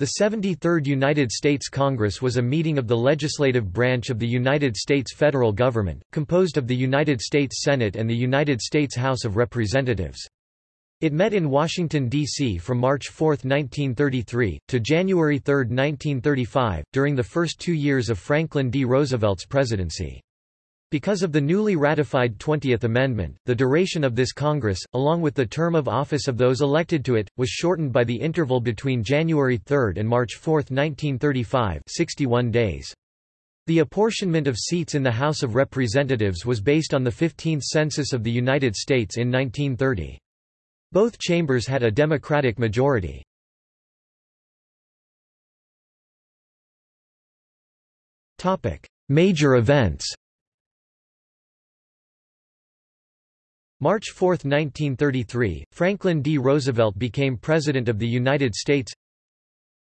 The 73rd United States Congress was a meeting of the legislative branch of the United States federal government, composed of the United States Senate and the United States House of Representatives. It met in Washington, D.C. from March 4, 1933, to January 3, 1935, during the first two years of Franklin D. Roosevelt's presidency. Because of the newly ratified 20th Amendment, the duration of this Congress, along with the term of office of those elected to it, was shortened by the interval between January 3 and March 4, 1935 61 days. The apportionment of seats in the House of Representatives was based on the 15th Census of the United States in 1930. Both chambers had a Democratic majority. Major events March 4, 1933, Franklin D. Roosevelt became President of the United States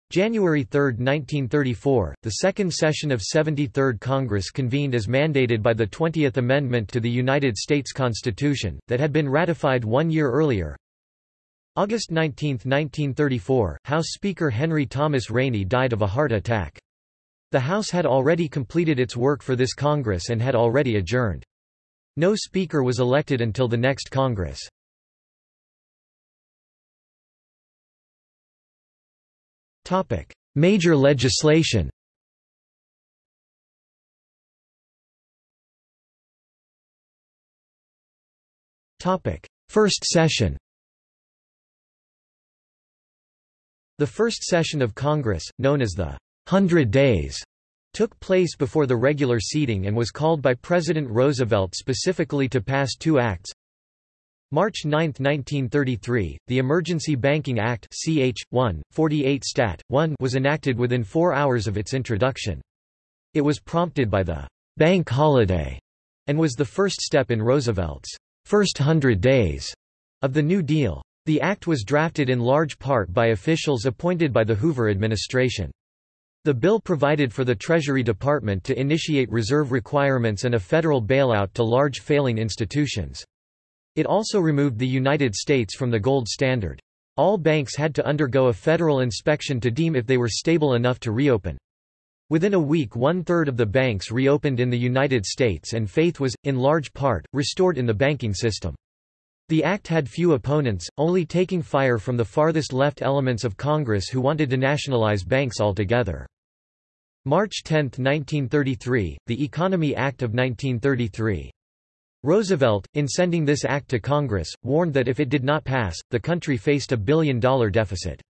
January 3, 1934, the second session of 73rd Congress convened as mandated by the 20th Amendment to the United States Constitution, that had been ratified one year earlier. August 19, 1934, House Speaker Henry Thomas Rainey died of a heart attack. The House had already completed its work for this Congress and had already adjourned. No speaker was elected until the next Congress. Major legislation First session The first session of Congress, known as the Hundred Days, took place before the regular seating and was called by President Roosevelt specifically to pass two acts. March 9, 1933, the Emergency Banking Act CH 1, 48 Stat. 1 was enacted within four hours of its introduction. It was prompted by the bank holiday and was the first step in Roosevelt's first hundred days of the New Deal. The act was drafted in large part by officials appointed by the Hoover administration. The bill provided for the Treasury Department to initiate reserve requirements and a federal bailout to large failing institutions. It also removed the United States from the gold standard. All banks had to undergo a federal inspection to deem if they were stable enough to reopen. Within a week one-third of the banks reopened in the United States and faith was, in large part, restored in the banking system. The act had few opponents, only taking fire from the farthest left elements of Congress who wanted to nationalize banks altogether. March 10, 1933, the Economy Act of 1933. Roosevelt, in sending this act to Congress, warned that if it did not pass, the country faced a billion-dollar deficit.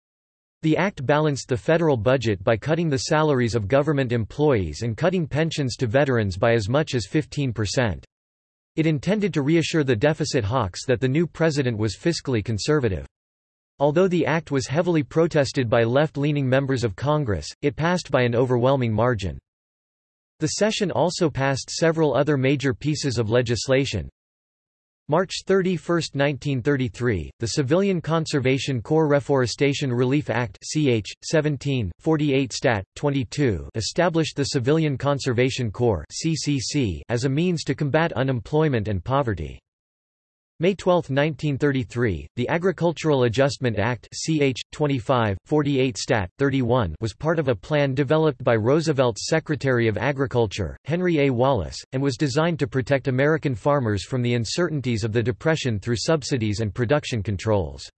The act balanced the federal budget by cutting the salaries of government employees and cutting pensions to veterans by as much as 15%. It intended to reassure the deficit hawks that the new president was fiscally conservative. Although the act was heavily protested by left-leaning members of Congress, it passed by an overwhelming margin. The session also passed several other major pieces of legislation, March 31, 1933, the Civilian Conservation Corps Reforestation Relief Act ch. 17, 48 Stat. 22 established the Civilian Conservation Corps CCC as a means to combat unemployment and poverty. May 12, 1933, the Agricultural Adjustment Act ch. 25, 48 Stat. 31 was part of a plan developed by Roosevelt's Secretary of Agriculture, Henry A. Wallace, and was designed to protect American farmers from the uncertainties of the Depression through subsidies and production controls.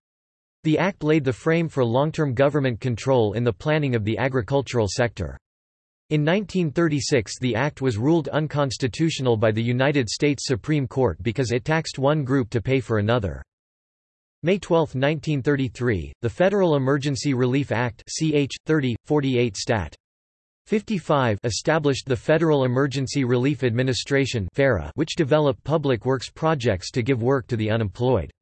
The act laid the frame for long-term government control in the planning of the agricultural sector. In 1936 the act was ruled unconstitutional by the United States Supreme Court because it taxed one group to pay for another. May 12, 1933, the Federal Emergency Relief Act ch. 30, 48 Stat. 55 established the Federal Emergency Relief Administration which developed public works projects to give work to the unemployed.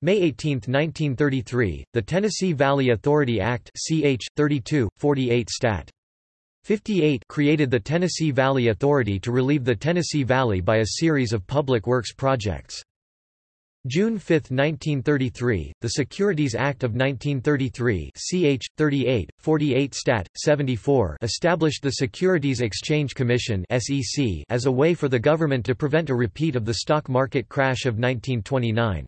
May 18, 1933, the Tennessee Valley Authority Act ch. 32, 48 Stat. 58 created the Tennessee Valley Authority to relieve the Tennessee Valley by a series of public works projects. June 5, 1933, the Securities Act of 1933 ch. 38, 48 Stat. 74 established the Securities Exchange Commission as a way for the government to prevent a repeat of the stock market crash of 1929.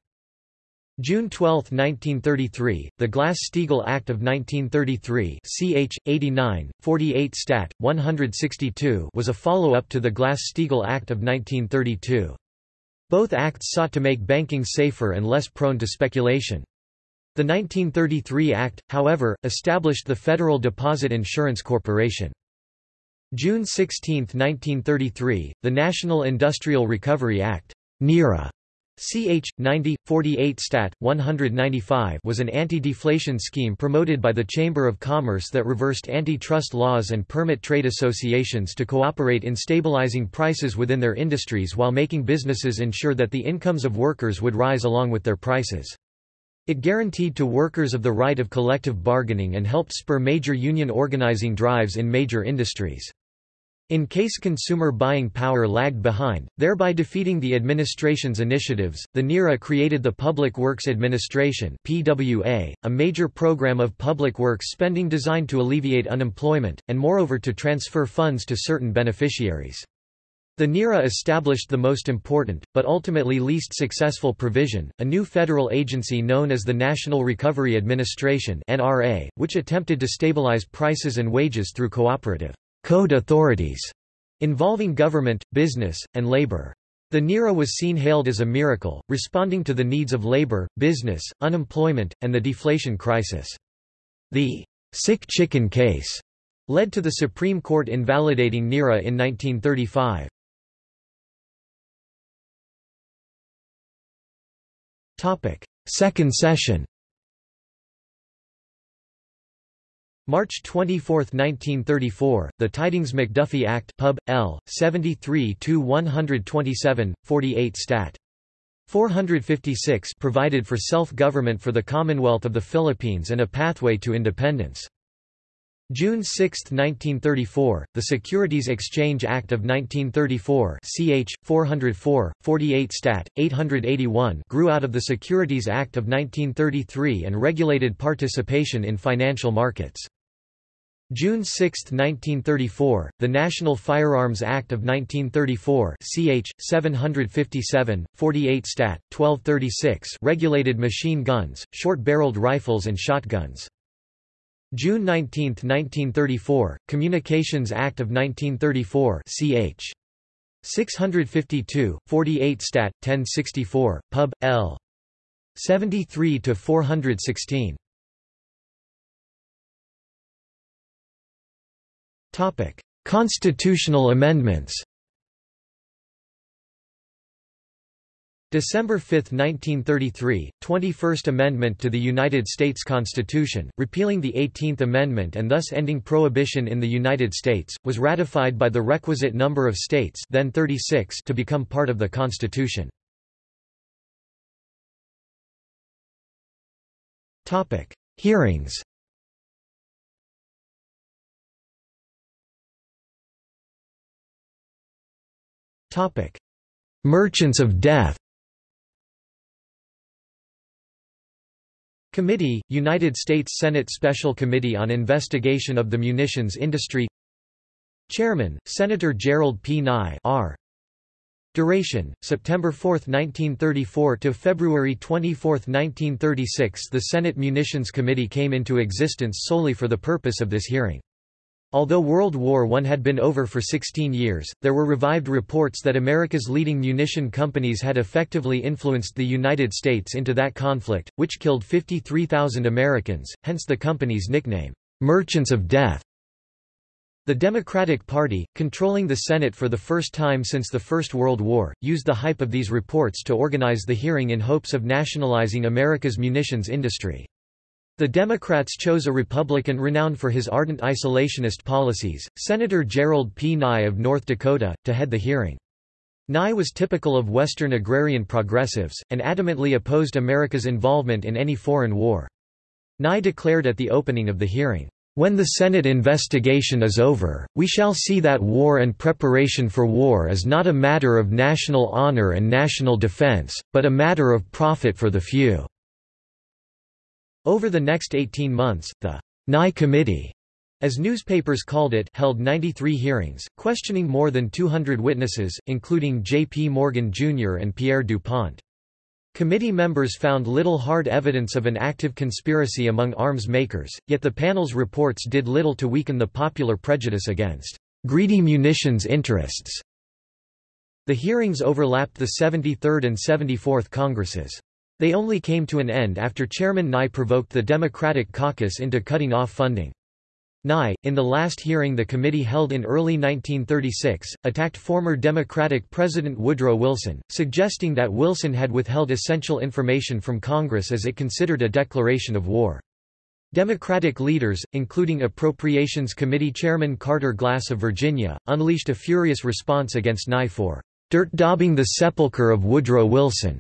June 12, 1933, the Glass-Steagall Act of 1933 ch. 89, 48 Stat. 162 was a follow-up to the Glass-Steagall Act of 1932. Both acts sought to make banking safer and less prone to speculation. The 1933 Act, however, established the Federal Deposit Insurance Corporation. June 16, 1933, the National Industrial Recovery Act NIRA, Ch. 90, 48 Stat. 195 was an anti-deflation scheme promoted by the Chamber of Commerce that reversed antitrust laws and permit trade associations to cooperate in stabilizing prices within their industries while making businesses ensure that the incomes of workers would rise along with their prices. It guaranteed to workers of the right of collective bargaining and helped spur major union organizing drives in major industries. In case consumer buying power lagged behind, thereby defeating the administration's initiatives, the NIRA created the Public Works Administration PWA, a major program of public works spending designed to alleviate unemployment, and moreover to transfer funds to certain beneficiaries. The NIRA established the most important, but ultimately least successful provision, a new federal agency known as the National Recovery Administration NRA, which attempted to stabilize prices and wages through cooperative code authorities involving government, business, and labor. The NIRA was seen hailed as a miracle, responding to the needs of labor, business, unemployment, and the deflation crisis. The sick chicken case led to the Supreme Court invalidating NIRA in 1935. Second session March 24, 1934, the Tydings McDuffie Act Pub. L. 73-127, 48 Stat. 456 provided for self-government for the Commonwealth of the Philippines and a pathway to independence. June 6, 1934, the Securities Exchange Act of 1934 ch. 404, 48 Stat. 881 grew out of the Securities Act of 1933 and regulated participation in financial markets. June 6, 1934, the National Firearms Act of 1934 ch. 757, 48 Stat. 1236 regulated machine guns, short-barreled rifles and shotguns. June 19, 1934, Communications Act of 1934 ch. 652, 48 Stat. 1064, Pub. L. 73-416. Topic: Constitutional amendments. December 5, 1933, 21st Amendment to the United States Constitution, repealing the 18th Amendment and thus ending prohibition in the United States, was ratified by the requisite number of states then 36 to become part of the Constitution. Hearings Merchants of Death. Committee, United States Senate Special Committee on Investigation of the Munitions Industry Chairman, Senator Gerald P. Nye R. Duration, September 4, 1934 to February 24, 1936 The Senate Munitions Committee came into existence solely for the purpose of this hearing. Although World War I had been over for 16 years, there were revived reports that America's leading munition companies had effectively influenced the United States into that conflict, which killed 53,000 Americans, hence the company's nickname, Merchants of Death. The Democratic Party, controlling the Senate for the first time since the First World War, used the hype of these reports to organize the hearing in hopes of nationalizing America's munitions industry. The Democrats chose a Republican renowned for his ardent isolationist policies, Senator Gerald P. Nye of North Dakota, to head the hearing. Nye was typical of Western agrarian progressives, and adamantly opposed America's involvement in any foreign war. Nye declared at the opening of the hearing, "...when the Senate investigation is over, we shall see that war and preparation for war is not a matter of national honor and national defense, but a matter of profit for the few." Over the next 18 months, the Nye Committee, as newspapers called it, held 93 hearings, questioning more than 200 witnesses, including J. P. Morgan, Jr. and Pierre DuPont. Committee members found little hard evidence of an active conspiracy among arms makers, yet the panel's reports did little to weaken the popular prejudice against greedy munitions interests. The hearings overlapped the 73rd and 74th Congresses. They only came to an end after Chairman Nye provoked the Democratic caucus into cutting off funding. Nye, in the last hearing the committee held in early 1936, attacked former Democratic President Woodrow Wilson, suggesting that Wilson had withheld essential information from Congress as it considered a declaration of war. Democratic leaders, including Appropriations Committee Chairman Carter Glass of Virginia, unleashed a furious response against Nye for dirt-daubing the sepulchre of Woodrow Wilson.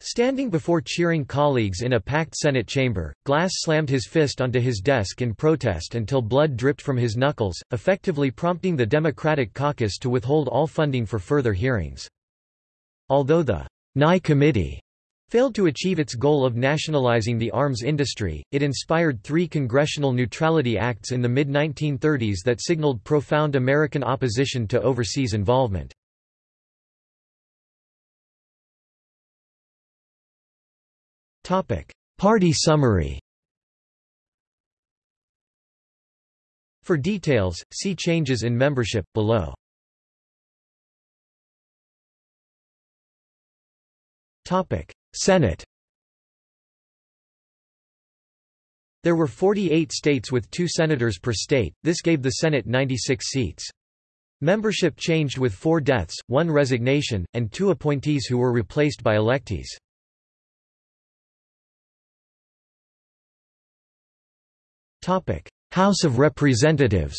Standing before cheering colleagues in a packed Senate chamber, Glass slammed his fist onto his desk in protest until blood dripped from his knuckles, effectively prompting the Democratic caucus to withhold all funding for further hearings. Although the Nye Committee failed to achieve its goal of nationalizing the arms industry, it inspired three congressional neutrality acts in the mid-1930s that signaled profound American opposition to overseas involvement. Party summary For details, see changes in membership, below. Senate There were 48 states with two senators per state, this gave the Senate 96 seats. Membership changed with four deaths, one resignation, and two appointees who were replaced by electees. House of Representatives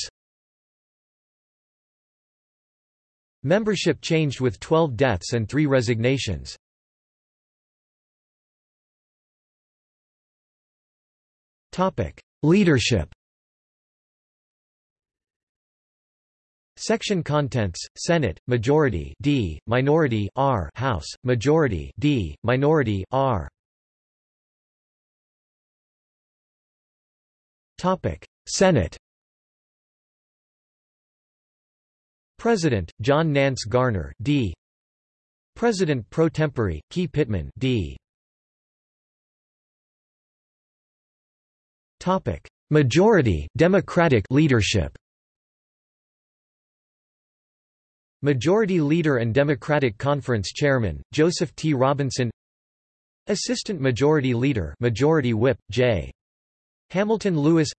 Membership changed with 12 deaths and 3 resignations. Leadership Section contents: Senate majority D, minority R, House majority D, minority R. Topic: Senate. President: John Nance Garner, D. President pro tempore: Key Pittman, D. Topic: Majority Democratic leadership. Majority Leader and Democratic Conference Chairman Joseph T. Robinson. Assistant Majority Leader Majority Whip J. Hamilton Lewis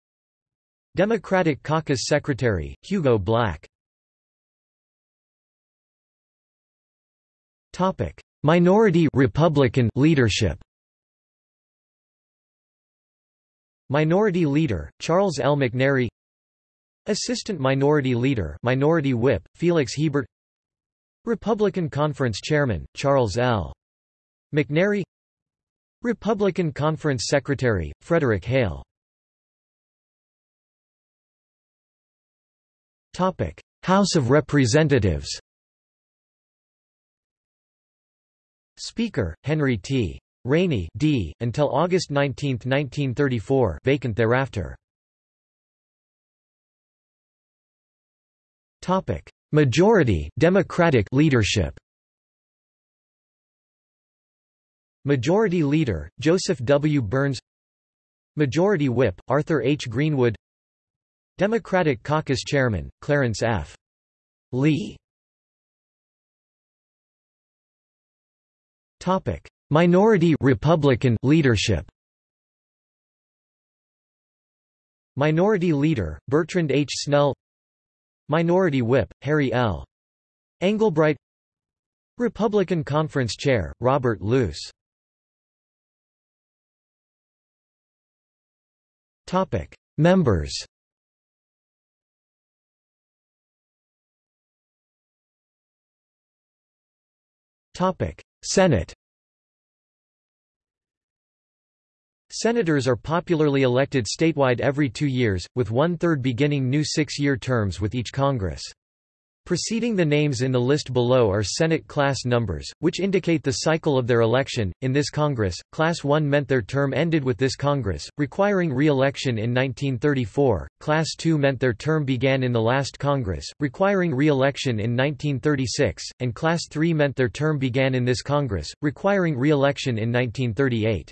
Democratic Caucus Secretary, Hugo Black. Minority Republican leadership. Minority Leader, Charles L. McNary. Assistant Minority Leader Minority Whip, Felix Hebert. Republican Conference Chairman, Charles L. McNary. Republican Conference Secretary, Frederick Hale House of Representatives Speaker, Henry T. Rainey D. until August 19, 1934 vacant thereafter. Topic: Majority Democratic leadership Majority Leader, Joseph W. Byrns Majority Whip, Arthur H. Greenwood Democratic Caucus Chairman, Clarence F. Lea. Minority Republican leadership. Minority Leader, Bertrand H. Snell. Minority Whip, Harry L. Engelbright. Republican Conference Chair, Robert Luce. Members Senate Senators are popularly elected statewide every two years, with one-third beginning new six-year terms with each Congress. Preceding the names in the list below are Senate class numbers, which indicate the cycle of their election. In this Congress, Class 1 meant their term ended with this Congress, requiring re-election in 1934, Class 2 meant their term began in the last Congress, requiring re-election in 1936, and Class 3 meant their term began in this Congress, requiring re-election in 1938.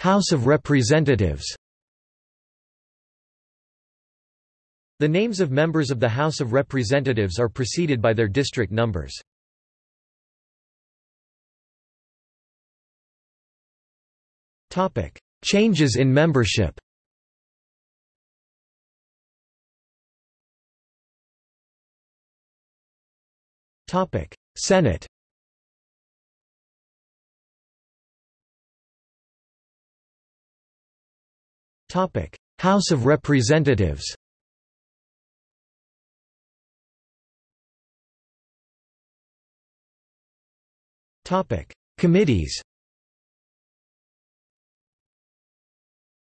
House of Representatives The names of members of the House of Representatives are preceded by their district numbers. Changes in membership Senate House of Representatives Topic: Committees.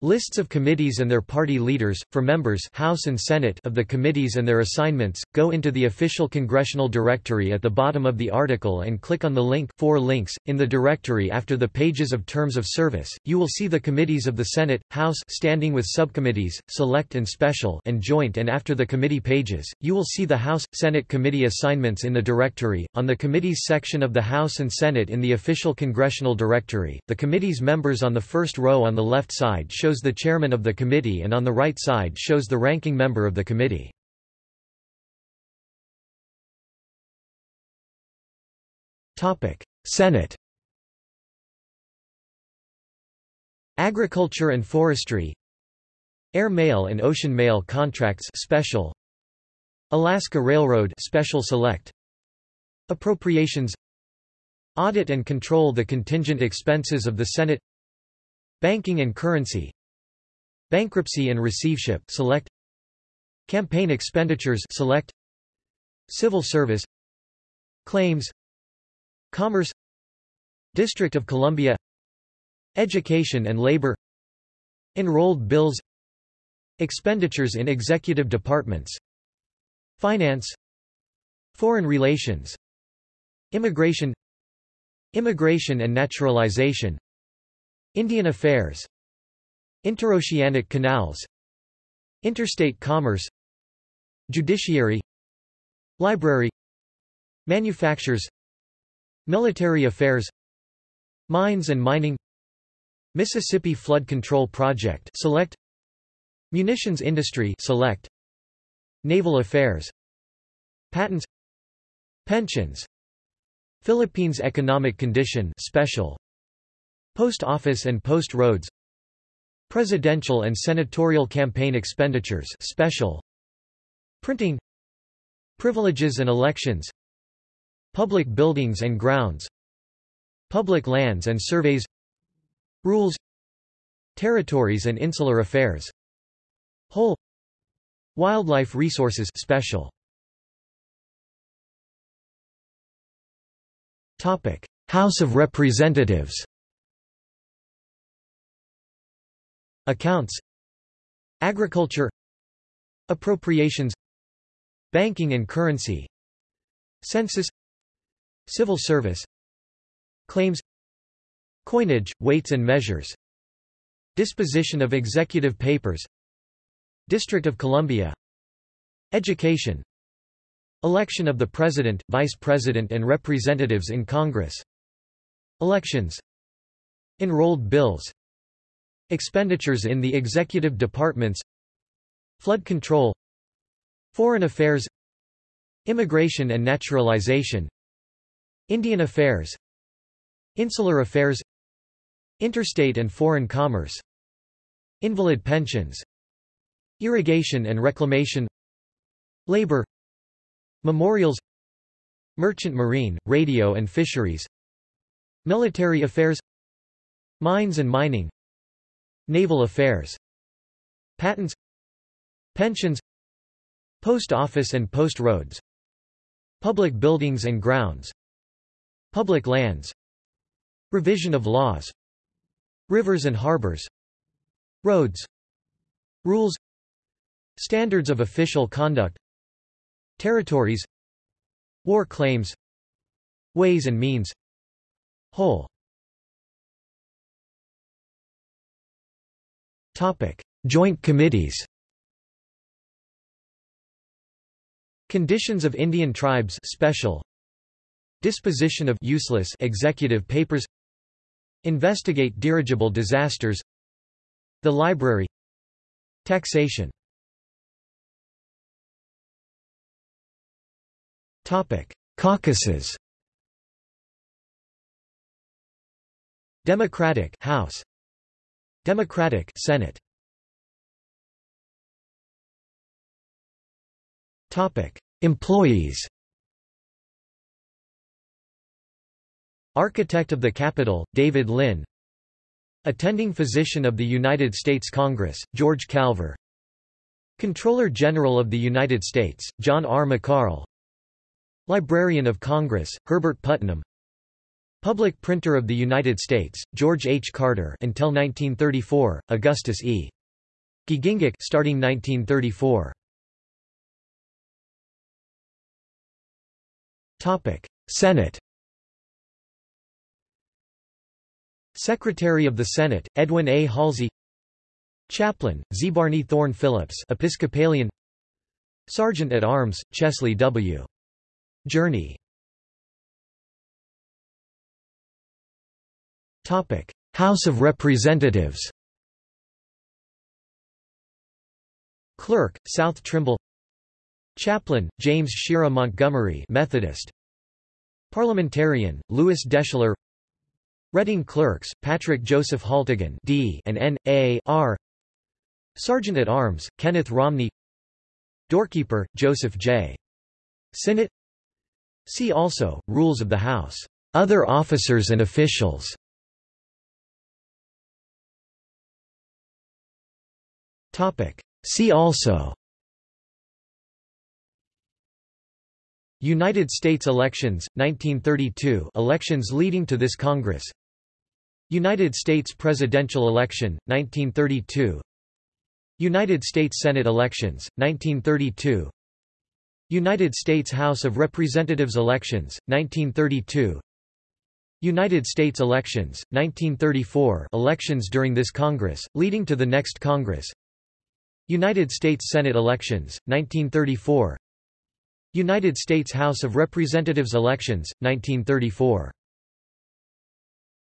Lists of committees and their party leaders, for members House and Senate of the committees and their assignments, go into the official congressional directory at the bottom of the article and click on the link Four links. In the directory after the pages of terms of service, you will see the committees of the Senate, House standing with subcommittees, select and special and joint and after the committee pages, you will see the House, Senate committee assignments in the directory. On the committees section of the House and Senate in the official congressional directory, the committee's members on the first row on the left side show shows the chairman of the committee and on the right side shows the ranking member of the committee. Senate Agriculture and Forestry Air Mail and Ocean Mail Contracts Special Alaska Railroad Special Select Appropriations Audit and control the contingent expenses of the Senate Banking and currency Bankruptcy and receivership select. Campaign expenditures select. Civil service. Claims. Commerce. District of Columbia. Education and labor. Enrolled bills. Expenditures in executive departments. Finance. Foreign relations. Immigration. Immigration and naturalization. Indian affairs Interoceanic canals Interstate commerce Judiciary Library Manufactures Military affairs Mines and mining Mississippi Flood Control Project select Munitions industry select Naval affairs Patents Pensions Philippines economic condition special Post office and post roads Presidential and senatorial campaign expenditures special. Printing. Privileges and elections. Public buildings and grounds. Public lands and surveys. Rules. Territories and insular affairs. Whole. Wildlife resources special. Topic. House of Representatives Accounts Agriculture Appropriations Banking and currency Census Civil service Claims Coinage, weights and measures Disposition of executive papers District of Columbia Education Election of the President, Vice President and Representatives in Congress Elections Enrolled bills Expenditures in the executive departments Flood control Foreign affairs Immigration and naturalization Indian affairs Insular affairs Interstate and foreign commerce Invalid pensions Irrigation and reclamation Labor Memorials Merchant marine, radio and fisheries Military affairs Mines and mining Naval affairs Patents Pensions Post office and post roads Public buildings and grounds Public lands Revision of laws Rivers and harbors Roads Rules Standards of official conduct Territories War claims Ways and means Whole Topic. Joint committees Conditions of Indian tribes special Disposition of useless executive papers Investigate dirigible disasters The Library Taxation Topic: Caucuses. Democratic House. Democratic Senate. Topic: Employees. Architect of the Capitol, David Lynn. Attending Physician of the United States Congress, George Calver. Comptroller General of the United States, John R. McCarl. Librarian of Congress, Herbert Putnam Public Printer of the United States, George H. Carter until 1934, Augustus E. Giegengack starting 1934. Topic: Senate Secretary of the Senate, Edwin A. Halsey Chaplain, ZeBarney Thorne Phillips Episcopalian Sergeant at Arms, Chesley W. Jurney House of Representatives Clerk, South Trimble Chaplain, James Shera Montgomery Methodist Parliamentarian, Lewis Deschler Reading Clerks, Patrick Joseph Haltigan D and N. A. R. Sergeant at Arms, Kenneth Romney Doorkeeper, Joseph J. Sinnott See also, Rules of the House. Other officers and officials See also. United States elections, 1932 elections leading to this Congress. United States presidential election, 1932 United States Senate elections, 1932 United States House of Representatives elections, 1932 United States elections, 1934 elections during this Congress, leading to the next Congress United States Senate elections, 1934 United States House of Representatives elections, 1934